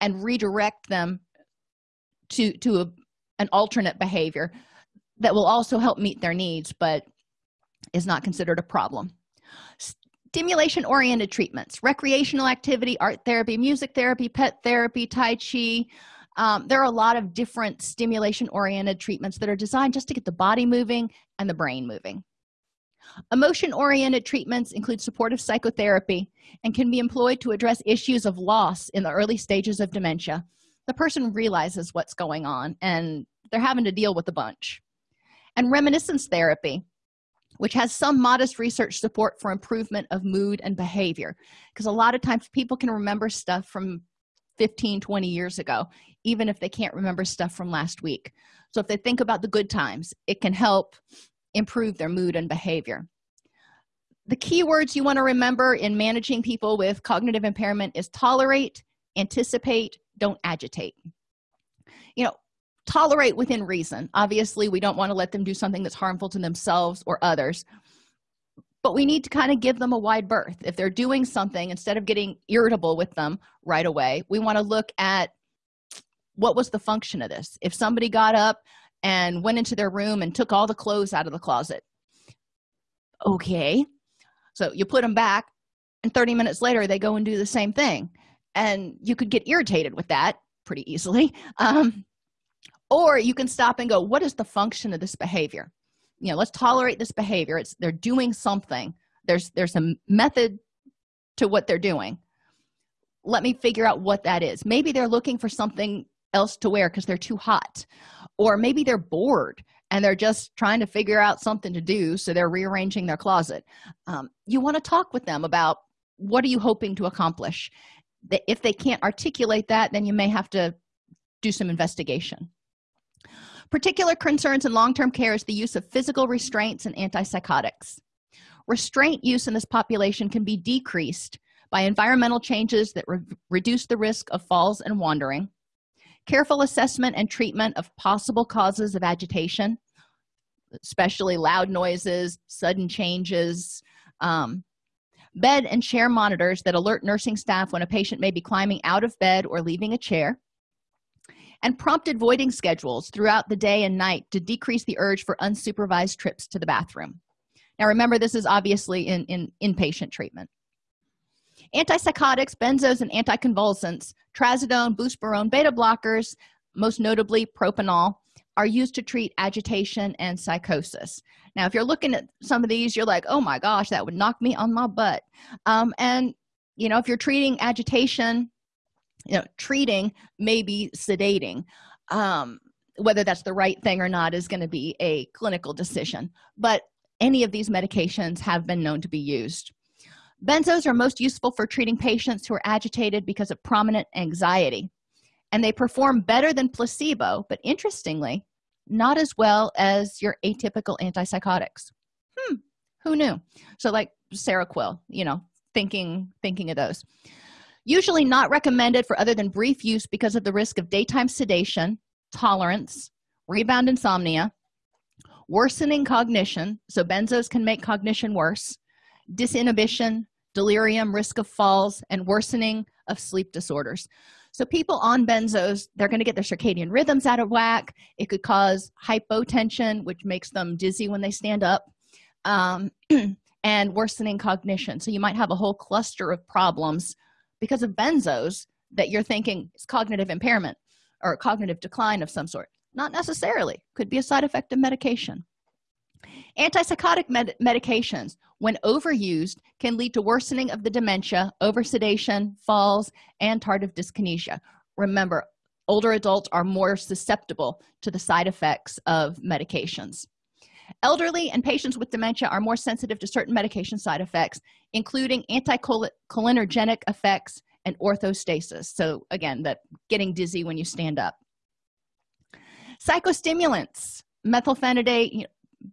and redirect them to to a, an alternate behavior that will also help meet their needs but is not considered a problem. Stimulation oriented treatments recreational activity art therapy music therapy pet therapy tai chi um, there are a lot of different stimulation oriented treatments that are designed just to get the body moving and the brain moving. Emotion oriented treatments include supportive psychotherapy and can be employed to address issues of loss in the early stages of dementia. The person realizes what's going on and they're having to deal with a bunch. And reminiscence therapy which has some modest research support for improvement of mood and behavior because a lot of times people can remember stuff from 15 20 years ago even if they can't remember stuff from last week. So if they think about the good times it can help improve their mood and behavior. The key words you want to remember in managing people with cognitive impairment is tolerate anticipate don't agitate. You know tolerate within reason. Obviously we don't want to let them do something that's harmful to themselves or others but we need to kind of give them a wide berth. If they're doing something instead of getting irritable with them right away we want to look at what was the function of this. If somebody got up and went into their room and took all the clothes out of the closet okay so you put them back and 30 minutes later they go and do the same thing. And you could get irritated with that pretty easily um, or you can stop and go what is the function of this behavior you know let's tolerate this behavior. It's they're doing something. There's there's a method to what they're doing. Let me figure out what that is. Maybe they're looking for something else to wear because they're too hot. Or maybe they're bored and they're just trying to figure out something to do so they're rearranging their closet. Um, you want to talk with them about what are you hoping to accomplish? If they can't articulate that then you may have to do some investigation particular concerns in long-term care is the use of physical restraints and antipsychotics. Restraint use in this population can be decreased by environmental changes that re reduce the risk of falls and wandering careful assessment and treatment of possible causes of agitation especially loud noises sudden changes um, bed and chair monitors that alert nursing staff when a patient may be climbing out of bed or leaving a chair and prompted voiding schedules throughout the day and night to decrease the urge for unsupervised trips to the bathroom. Now remember this is obviously in in inpatient treatment. Antipsychotics benzos and anticonvulsants trazodone buspirone beta blockers most notably propranolol are used to treat agitation and psychosis. Now if you're looking at some of these you're like oh my gosh that would knock me on my butt. Um, and you know if you're treating agitation you know treating maybe sedating. Um, whether that's the right thing or not is going to be a clinical decision but any of these medications have been known to be used. Benzos are most useful for treating patients who are agitated because of prominent anxiety and they perform better than placebo but interestingly not as well as your atypical antipsychotics. Hmm who knew? So like seroquel you know thinking thinking of those usually not recommended for other than brief use because of the risk of daytime sedation tolerance rebound insomnia worsening cognition so benzos can make cognition worse disinhibition delirium risk of falls and worsening of sleep disorders. So people on benzos they're going to get their circadian rhythms out of whack. It could cause hypotension which makes them dizzy when they stand up um, and worsening cognition. So you might have a whole cluster of problems because of benzos that you're thinking is cognitive impairment or cognitive decline of some sort. Not necessarily. Could be a side effect of medication. Antipsychotic med medications when overused can lead to worsening of the dementia oversedation falls and tardive dyskinesia. Remember older adults are more susceptible to the side effects of medications elderly and patients with dementia are more sensitive to certain medication side effects including anticholinergic effects and orthostasis. So again that getting dizzy when you stand up. Psychostimulants methylphenidate you know,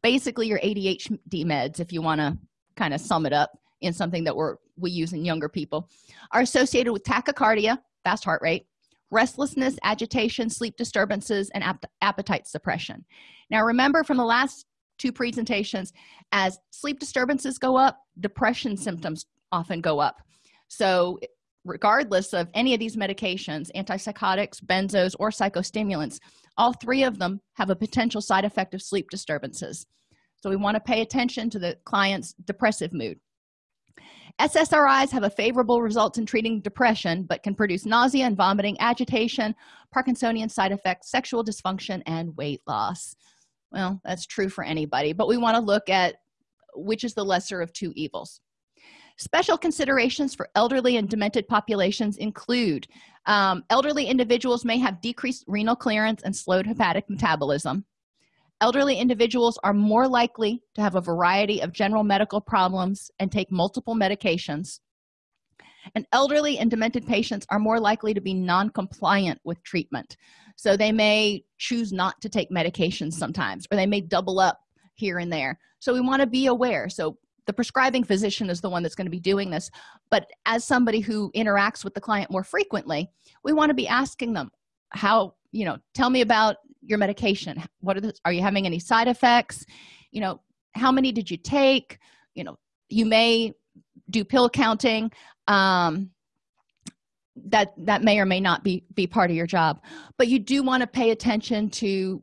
basically your adhd meds if you want to kind of sum it up in something that we're we use in younger people are associated with tachycardia fast heart rate restlessness agitation sleep disturbances and ap appetite suppression. Now remember from the last two presentations. As sleep disturbances go up depression symptoms often go up. So regardless of any of these medications antipsychotics benzos or psychostimulants all three of them have a potential side effect of sleep disturbances. So we want to pay attention to the client's depressive mood. Ssris have a favorable results in treating depression but can produce nausea and vomiting agitation parkinsonian side effects sexual dysfunction and weight loss well that's true for anybody but we want to look at which is the lesser of two evils. Special considerations for elderly and demented populations include um, elderly individuals may have decreased renal clearance and slowed hepatic metabolism. Elderly individuals are more likely to have a variety of general medical problems and take multiple medications. And elderly and demented patients are more likely to be non-compliant with treatment so they may choose not to take medications sometimes or they may double up here and there. So we want to be aware. So the prescribing physician is the one that's going to be doing this. But as somebody who interacts with the client more frequently we want to be asking them how you know tell me about your medication. What are the are you having any side effects? You know how many did you take? You know you may do pill counting. Um that that may or may not be be part of your job. But you do want to pay attention to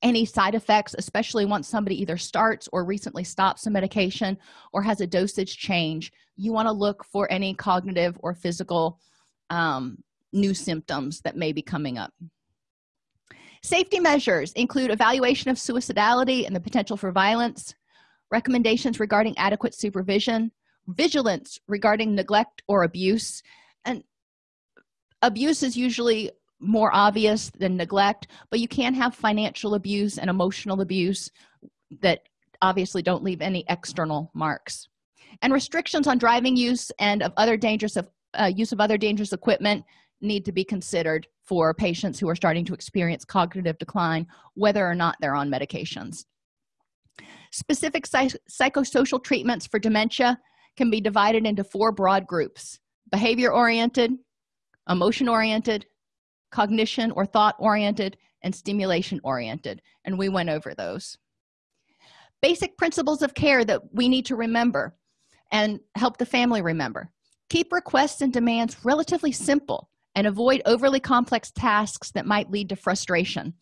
any side effects especially once somebody either starts or recently stops some medication or has a dosage change. You want to look for any cognitive or physical um, new symptoms that may be coming up. Safety measures include evaluation of suicidality and the potential for violence recommendations regarding adequate supervision vigilance regarding neglect or abuse abuse is usually more obvious than neglect but you can have financial abuse and emotional abuse that obviously don't leave any external marks. And restrictions on driving use and of other dangerous of uh, use of other dangerous equipment need to be considered for patients who are starting to experience cognitive decline whether or not they're on medications. Specific psych psychosocial treatments for dementia can be divided into four broad groups behavior oriented emotion oriented cognition or thought oriented and stimulation oriented and we went over those. Basic principles of care that we need to remember and help the family remember. Keep requests and demands relatively simple and avoid overly complex tasks that might lead to frustration.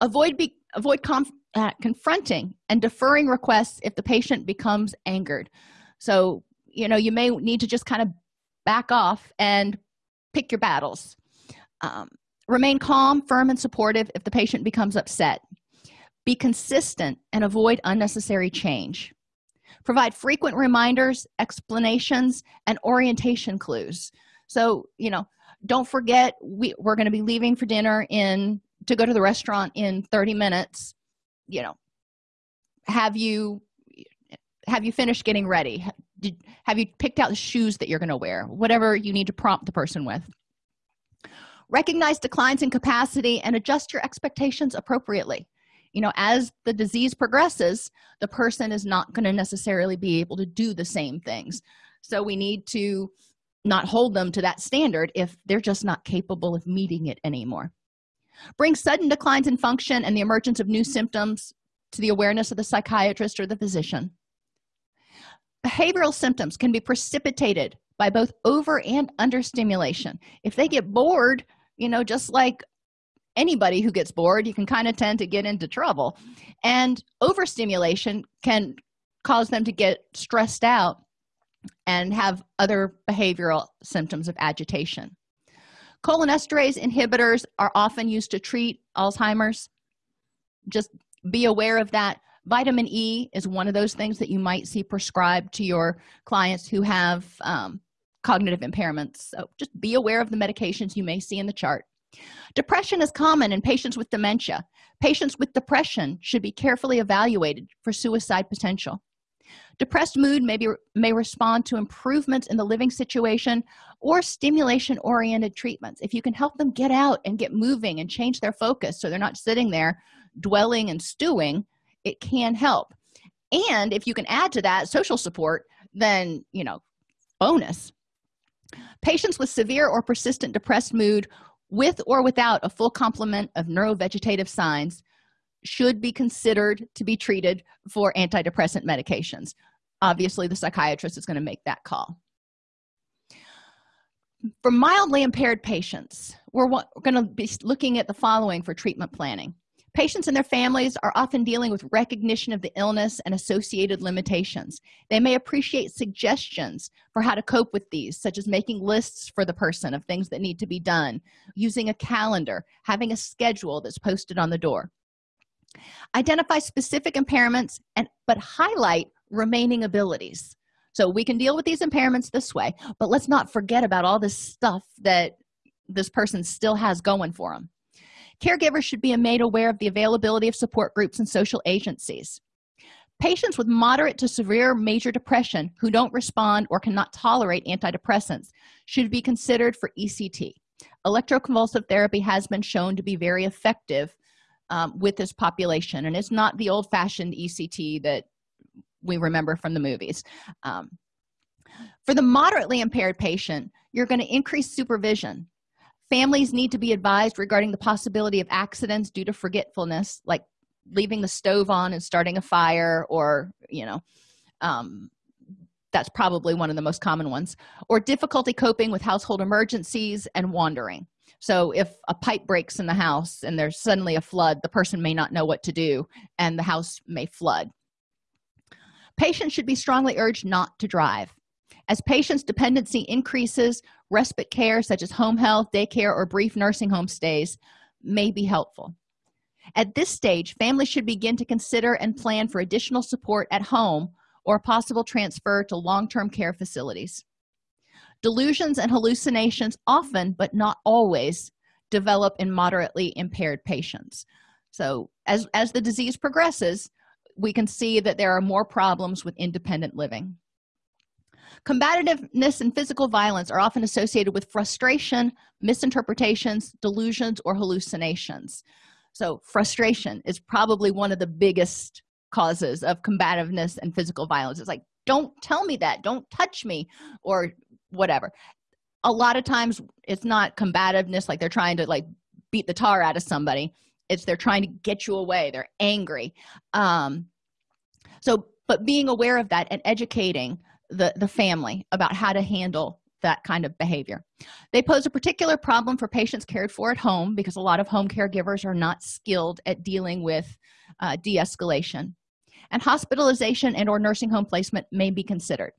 Avoid be avoid uh, confronting and deferring requests if the patient becomes angered. So you know you may need to just kind of back off and pick your battles. Um, remain calm firm and supportive if the patient becomes upset. Be consistent and avoid unnecessary change. Provide frequent reminders explanations and orientation clues. So you know don't forget we, we're going to be leaving for dinner in to go to the restaurant in 30 minutes. You know have you have you finished getting ready Did, have you picked out the shoes that you're going to wear? Whatever you need to prompt the person with. Recognize declines in capacity and adjust your expectations appropriately. You know as the disease progresses the person is not going to necessarily be able to do the same things. So we need to not hold them to that standard if they're just not capable of meeting it anymore. Bring sudden declines in function and the emergence of new symptoms to the awareness of the psychiatrist or the physician behavioral symptoms can be precipitated by both over and under stimulation if they get bored you know just like anybody who gets bored you can kind of tend to get into trouble. And overstimulation can cause them to get stressed out and have other behavioral symptoms of agitation. Cholinesterase inhibitors are often used to treat alzheimer's. Just be aware of that vitamin e is one of those things that you might see prescribed to your clients who have um, cognitive impairments. So just be aware of the medications you may see in the chart. Depression is common in patients with dementia. Patients with depression should be carefully evaluated for suicide potential. Depressed mood may be may respond to improvements in the living situation or stimulation oriented treatments. If you can help them get out and get moving and change their focus so they're not sitting there dwelling and stewing it can help. And if you can add to that social support then you know bonus. Patients with severe or persistent depressed mood with or without a full complement of neurovegetative signs should be considered to be treated for antidepressant medications. Obviously the psychiatrist is going to make that call. For mildly impaired patients we're, we're going to be looking at the following for treatment planning patients and their families are often dealing with recognition of the illness and associated limitations. They may appreciate suggestions for how to cope with these such as making lists for the person of things that need to be done using a calendar having a schedule that's posted on the door. Identify specific impairments and but highlight remaining abilities. So we can deal with these impairments this way but let's not forget about all this stuff that this person still has going for them caregivers should be made aware of the availability of support groups and social agencies. Patients with moderate to severe major depression who don't respond or cannot tolerate antidepressants should be considered for ect electroconvulsive therapy has been shown to be very effective um, with this population and it's not the old-fashioned ect that we remember from the movies. Um, for the moderately impaired patient you're going to increase supervision families need to be advised regarding the possibility of accidents due to forgetfulness like leaving the stove on and starting a fire or you know um, that's probably one of the most common ones or difficulty coping with household emergencies and wandering. So if a pipe breaks in the house and there's suddenly a flood the person may not know what to do and the house may flood. Patients should be strongly urged not to drive as patients dependency increases respite care such as home health daycare or brief nursing home stays may be helpful. At this stage families should begin to consider and plan for additional support at home or possible transfer to long-term care facilities. Delusions and hallucinations often but not always develop in moderately impaired patients. So as as the disease progresses we can see that there are more problems with independent living combativeness and physical violence are often associated with frustration misinterpretations delusions or hallucinations. So frustration is probably one of the biggest causes of combativeness and physical violence. It's like don't tell me that. Don't touch me or whatever. A lot of times it's not combativeness like they're trying to like beat the tar out of somebody. It's they're trying to get you away. They're angry. Um so but being aware of that and educating the the family about how to handle that kind of behavior. They pose a particular problem for patients cared for at home because a lot of home caregivers are not skilled at dealing with uh, de-escalation. And hospitalization and or nursing home placement may be considered.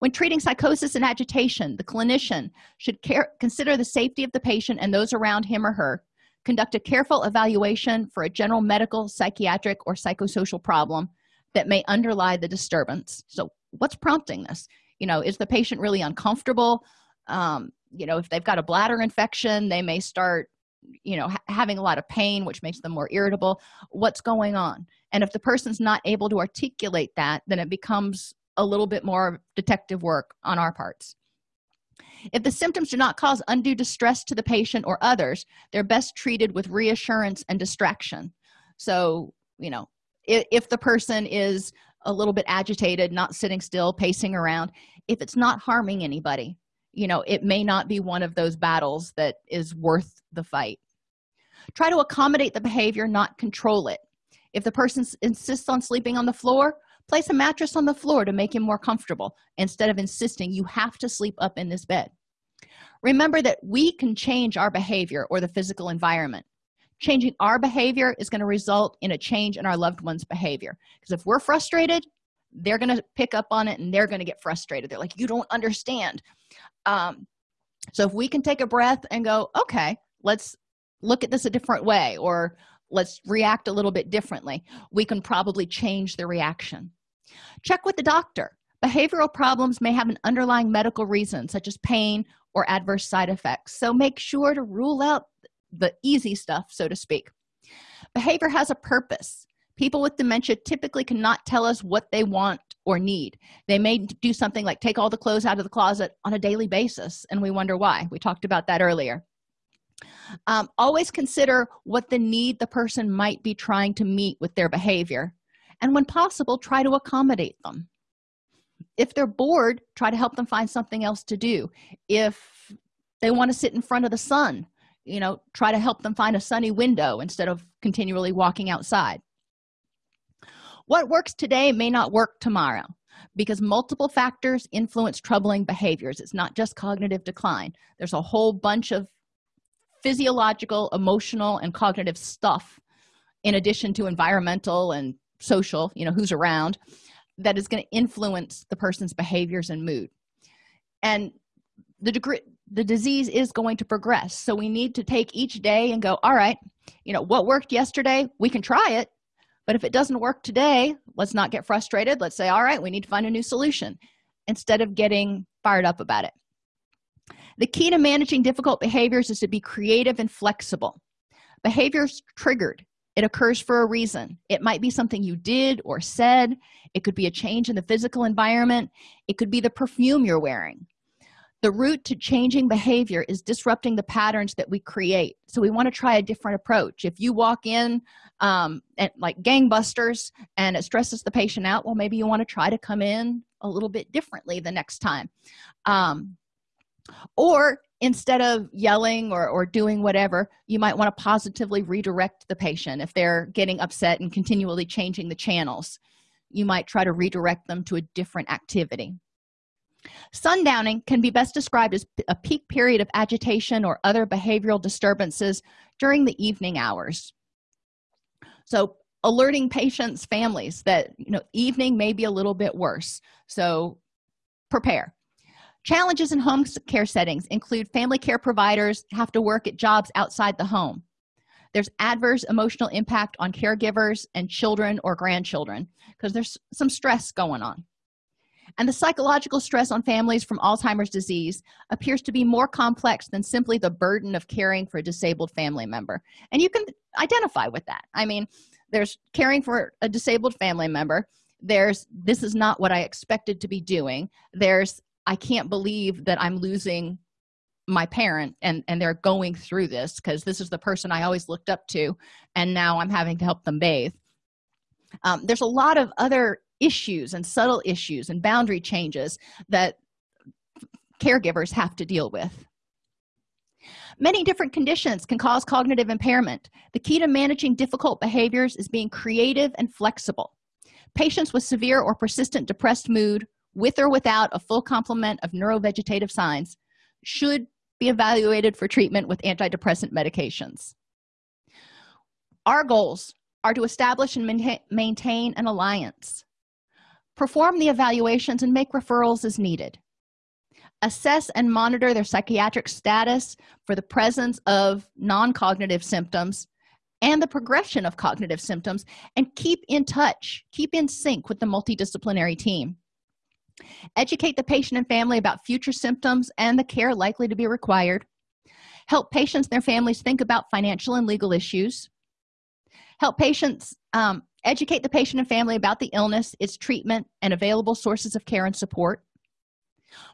When treating psychosis and agitation the clinician should care, consider the safety of the patient and those around him or her conduct a careful evaluation for a general medical psychiatric or psychosocial problem that may underlie the disturbance. So what's prompting this? You know is the patient really uncomfortable? Um, you know if they've got a bladder infection they may start you know ha having a lot of pain which makes them more irritable. What's going on? And if the person's not able to articulate that then it becomes a little bit more detective work on our parts. If the symptoms do not cause undue distress to the patient or others they're best treated with reassurance and distraction. So you know if, if the person is a little bit agitated not sitting still pacing around if it's not harming anybody you know it may not be one of those battles that is worth the fight. Try to accommodate the behavior not control it. If the person insists on sleeping on the floor place a mattress on the floor to make him more comfortable. Instead of insisting you have to sleep up in this bed. Remember that we can change our behavior or the physical environment changing our behavior is going to result in a change in our loved one's behavior. Because if we're frustrated they're going to pick up on it and they're going to get frustrated. They're like you don't understand. Um, so if we can take a breath and go okay let's look at this a different way or let's react a little bit differently we can probably change the reaction. Check with the doctor. Behavioral problems may have an underlying medical reason such as pain or adverse side effects. So make sure to rule out the easy stuff so to speak. Behavior has a purpose. People with dementia typically cannot tell us what they want or need. They may do something like take all the clothes out of the closet on a daily basis and we wonder why. We talked about that earlier. Um, always consider what the need the person might be trying to meet with their behavior and when possible try to accommodate them. If they're bored try to help them find something else to do. If they want to sit in front of the sun you know try to help them find a sunny window instead of continually walking outside. What works today may not work tomorrow because multiple factors influence troubling behaviors. It's not just cognitive decline. There's a whole bunch of physiological emotional and cognitive stuff in addition to environmental and social you know who's around that is going to influence the person's behaviors and mood. And the degree the disease is going to progress. So we need to take each day and go all right you know what worked yesterday we can try it. But if it doesn't work today let's not get frustrated. Let's say all right we need to find a new solution instead of getting fired up about it. The key to managing difficult behaviors is to be creative and flexible. Behaviors triggered. It occurs for a reason. It might be something you did or said. It could be a change in the physical environment. It could be the perfume you're wearing the route to changing behavior is disrupting the patterns that we create. So we want to try a different approach. If you walk in um, and like gangbusters and it stresses the patient out well maybe you want to try to come in a little bit differently the next time. Um, or instead of yelling or, or doing whatever you might want to positively redirect the patient if they're getting upset and continually changing the channels. You might try to redirect them to a different activity sundowning can be best described as a peak period of agitation or other behavioral disturbances during the evening hours. So alerting patients families that you know evening may be a little bit worse. So prepare. Challenges in home care settings include family care providers have to work at jobs outside the home. There's adverse emotional impact on caregivers and children or grandchildren because there's some stress going on and the psychological stress on families from alzheimer's disease appears to be more complex than simply the burden of caring for a disabled family member. And you can identify with that. I mean there's caring for a disabled family member. There's this is not what i expected to be doing. There's i can't believe that i'm losing my parent and and they're going through this because this is the person i always looked up to and now i'm having to help them bathe. Um, there's a lot of other issues and subtle issues and boundary changes that caregivers have to deal with. Many different conditions can cause cognitive impairment. The key to managing difficult behaviors is being creative and flexible. Patients with severe or persistent depressed mood with or without a full complement of neurovegetative signs should be evaluated for treatment with antidepressant medications. Our goals are to establish and maintain an alliance perform the evaluations and make referrals as needed. Assess and monitor their psychiatric status for the presence of non-cognitive symptoms and the progression of cognitive symptoms and keep in touch keep in sync with the multidisciplinary team. Educate the patient and family about future symptoms and the care likely to be required. Help patients and their families think about financial and legal issues. Help patients um, educate the patient and family about the illness its treatment and available sources of care and support.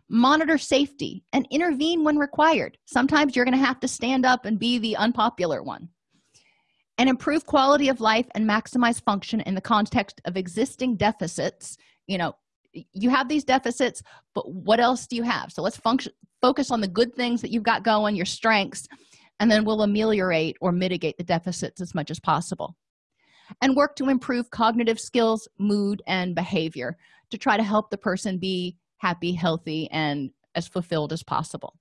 Monitor safety and intervene when required. Sometimes you're going to have to stand up and be the unpopular one. And improve quality of life and maximize function in the context of existing deficits. You know you have these deficits but what else do you have? So let's function focus on the good things that you've got going your strengths and then we'll ameliorate or mitigate the deficits as much as possible and work to improve cognitive skills mood and behavior to try to help the person be happy healthy and as fulfilled as possible.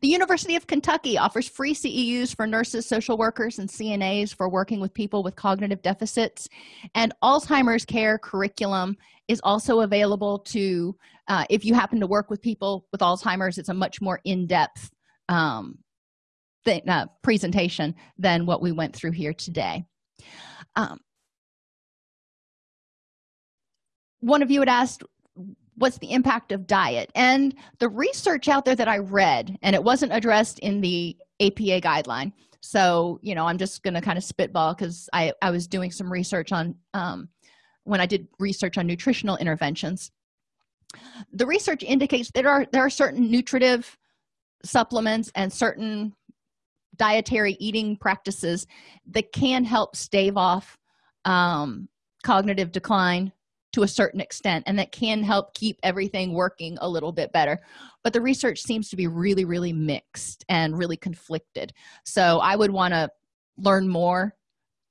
The university of kentucky offers free ceus for nurses social workers and cnas for working with people with cognitive deficits and alzheimer's care curriculum is also available to uh, if you happen to work with people with alzheimer's it's a much more in-depth um, uh, presentation than what we went through here today. Um, one of you had asked what's the impact of diet? And the research out there that i read and it wasn't addressed in the apa guideline. So you know i'm just going to kind of spitball because i i was doing some research on um, when i did research on nutritional interventions. The research indicates there are there are certain nutritive supplements and certain dietary eating practices that can help stave off um, cognitive decline to a certain extent and that can help keep everything working a little bit better. But the research seems to be really really mixed and really conflicted. So i would want to learn more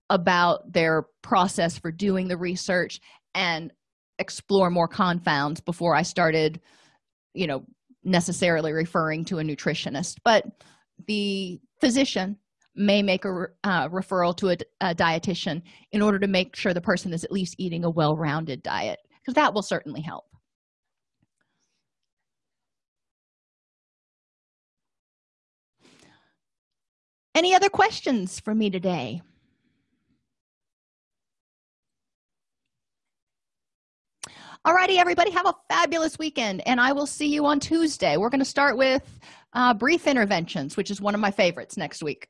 about their process for doing the research and explore more confounds before i started you know necessarily referring to a nutritionist. But the physician may make a uh, referral to a, a dietitian in order to make sure the person is at least eating a well-rounded diet because that will certainly help. Any other questions for me today? Alrighty, everybody have a fabulous weekend and i will see you on tuesday. We're going to start with uh, brief interventions which is one of my favorites next week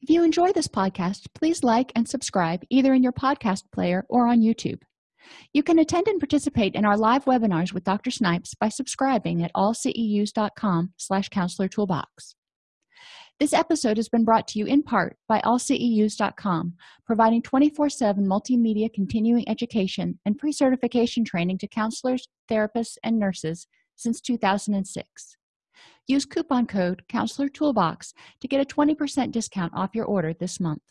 If you enjoy this podcast, please like and subscribe either in your podcast player or on YouTube. You can attend and participate in our live webinars with Dr. Snipes by subscribing at allceus.com slash counselor toolbox. This episode has been brought to you in part by allceus.com, providing 24-7 multimedia continuing education and pre-certification training to counselors, therapists, and nurses since 2006. Use coupon code Counselor Toolbox to get a 20% discount off your order this month.